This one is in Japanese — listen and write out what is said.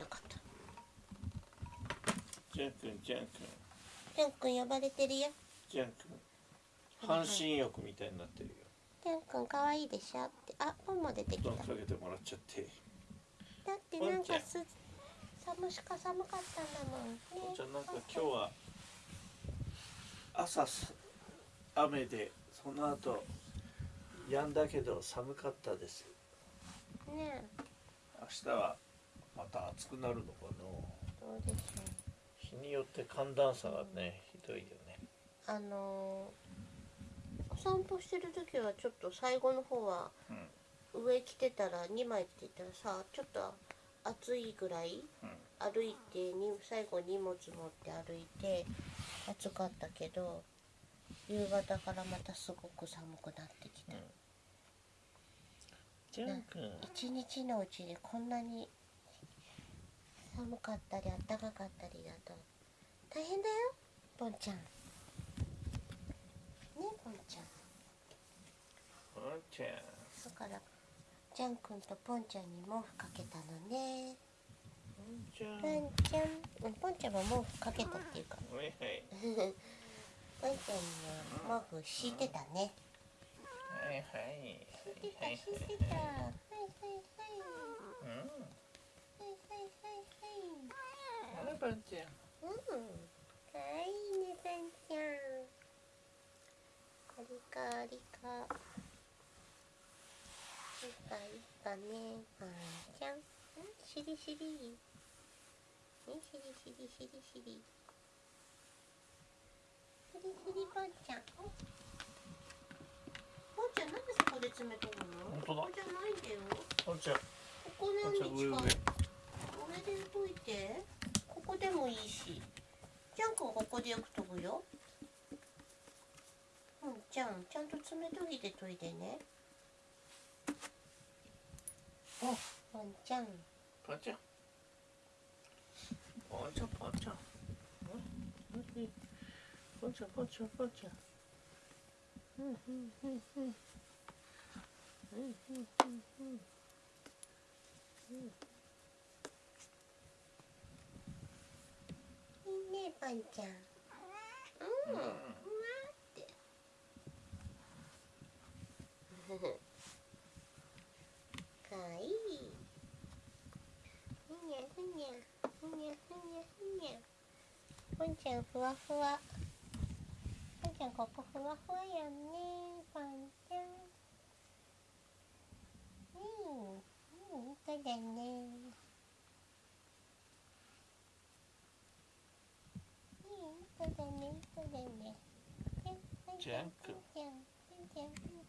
なかった。ジャン君ジャン君。ジャン君呼ばれてるよ。ジャン君。半身浴みたいになってるよ。ジャン君可愛いでしょって。あポンも出てきた。かけてもらっちゃって。ってなんかす寒しか寒かったんだもんね。じゃあなんか今日は朝す雨でその後止んだけど寒かったです。ね明日はまた暑くなるのかな。どうでしょ日によって寒暖差がねひどいよね。うあのー、お散歩してる時はちょっと最後の方はうん。上着てたら2枚着てたらさちょっと暑いぐらいうん。歩いてに最後荷物持って歩いて暑かったけど夕方からまたすごく寒くなってきた、ジャン君。一日のうちでこんなに寒かったり暖かかったりだと大変だよポンちゃん。ねポンちゃん。ポンちゃん。だからジャン君とポンちゃんに毛布かけたのね。ポンちゃん。ポンちゃん。うんポンちゃんも毛布かけたっていうか。はいはい。ポンちゃんには毛布敷いてたね。はいはい。敷いてたはい。敷いてた。はいはいはいはいはいはいあらポンちゃんうん、かわいいね、さんちゃん。カリカリカ。いいか、いいかね、さんちゃん。ん、しりしり。ね、しりしりしりしり。しりしりぽんちゃん。ぽんちゃん、なんでそこで詰めとるの？本当だここじゃないんだよ。ポンちゃんここポンちゃん上上。上で解いてここでもいいし。ジャンクはここでよく飛ぶよ。うんじゃん。ちゃんと爪研ぎで研いでね。おワンちゃんポンちゃん。ポンちゃんポンちゃんうんポンちゃん。ポンちゃんポンちゃんうんうんうんうん。うんうんうんうんいいねパンちゃん。うん、うわってかわいい。ふにゃふにゃふにゃふにゃふにゃ。ポンちゃんふわふわ。ポンちゃんここふわふわやんねパンちゃん。うん。うん。そうだね。Thank you.